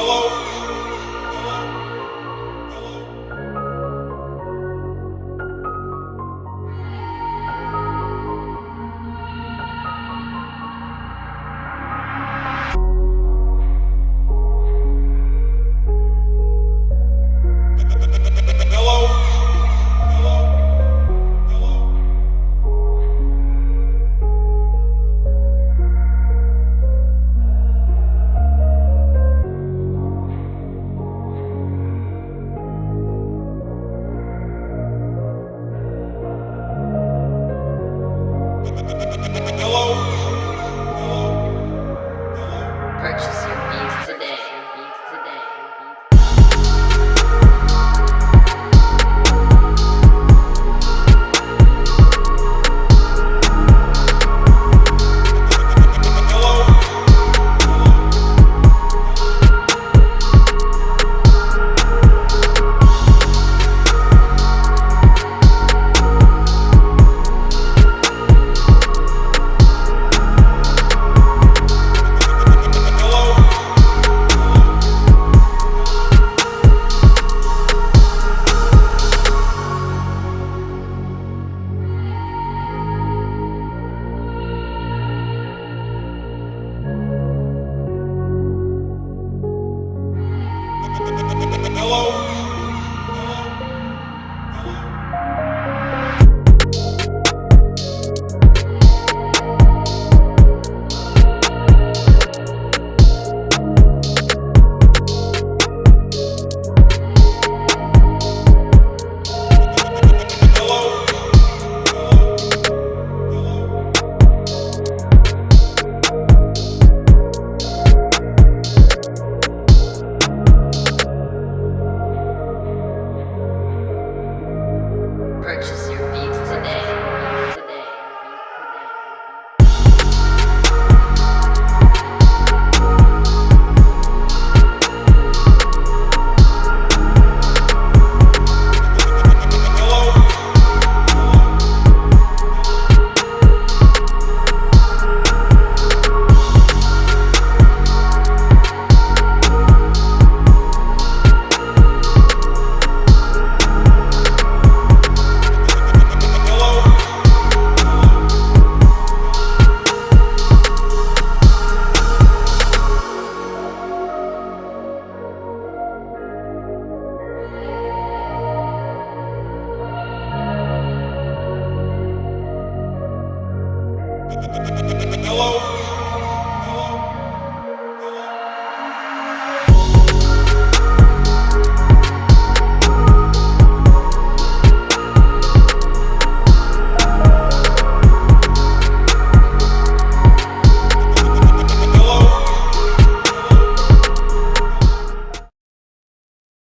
Hello. Oh. Hello?